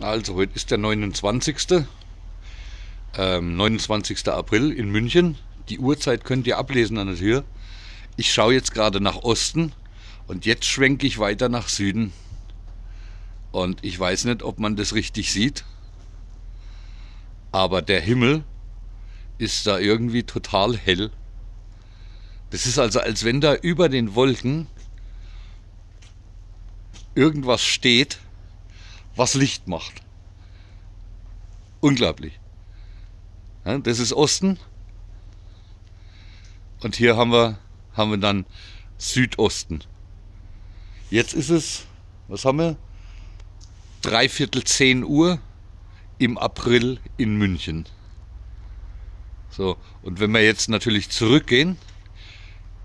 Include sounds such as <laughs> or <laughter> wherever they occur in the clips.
Also heute ist der 29. Ähm, 29. April in München. Die Uhrzeit könnt ihr ablesen an der Tür. Ich schaue jetzt gerade nach Osten und jetzt schwenke ich weiter nach Süden. Und ich weiß nicht, ob man das richtig sieht. Aber der Himmel ist da irgendwie total hell. Das ist also, als wenn da über den Wolken irgendwas steht, was Licht macht. Unglaublich. Ja, das ist Osten. Und hier haben wir, haben wir dann Südosten. Jetzt ist es, was haben wir? Dreiviertel 10 Uhr im April in München. So, und wenn wir jetzt natürlich zurückgehen,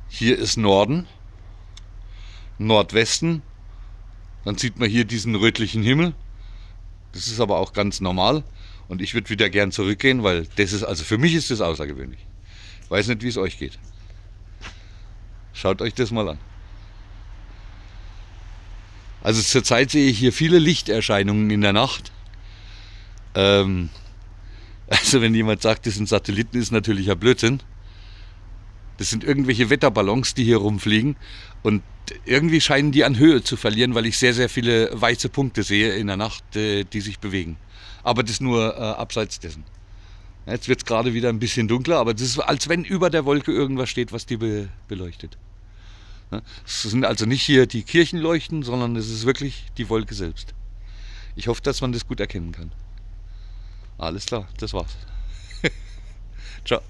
hier ist Norden, Nordwesten, dann sieht man hier diesen rötlichen Himmel. Das ist aber auch ganz normal. Und ich würde wieder gern zurückgehen, weil das ist, also für mich ist das außergewöhnlich. Ich weiß nicht, wie es euch geht. Schaut euch das mal an. Also zurzeit sehe ich hier viele Lichterscheinungen in der Nacht. Ähm, <laughs> also wenn jemand sagt, das sind Satelliten, ist natürlich ein Blödsinn. Das sind irgendwelche Wetterballons, die hier rumfliegen. Und irgendwie scheinen die an Höhe zu verlieren, weil ich sehr, sehr viele weiße Punkte sehe in der Nacht, äh, die sich bewegen. Aber das nur äh, abseits dessen. Jetzt wird es gerade wieder ein bisschen dunkler, aber das ist, als wenn über der Wolke irgendwas steht, was die be beleuchtet. Es sind also nicht hier die Kirchenleuchten, sondern es ist wirklich die Wolke selbst. Ich hoffe, dass man das gut erkennen kann. Alles klar, das war's. <laughs> Ciao.